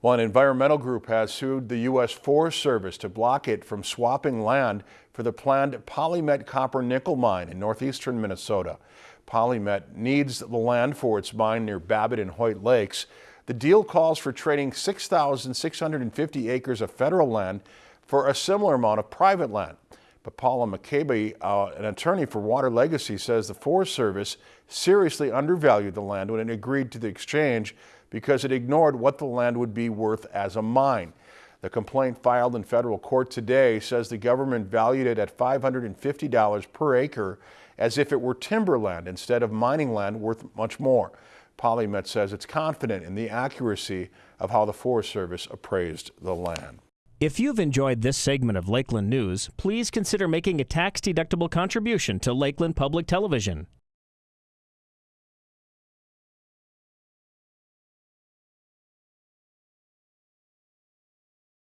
Well, an environmental group has sued the U.S. Forest Service to block it from swapping land for the planned Polymet copper nickel mine in northeastern Minnesota. Polymet needs the land for its mine near Babbitt and Hoyt Lakes. The deal calls for trading 6,650 acres of federal land for a similar amount of private land. But Paula Maccabee, uh, an attorney for Water Legacy, says the Forest Service seriously undervalued the land when it agreed to the exchange because it ignored what the land would be worth as a mine. The complaint filed in federal court today says the government valued it at $550 per acre as if it were timberland instead of mining land worth much more. Polymet says it's confident in the accuracy of how the Forest Service appraised the land. If you've enjoyed this segment of Lakeland News, please consider making a tax-deductible contribution to Lakeland Public Television.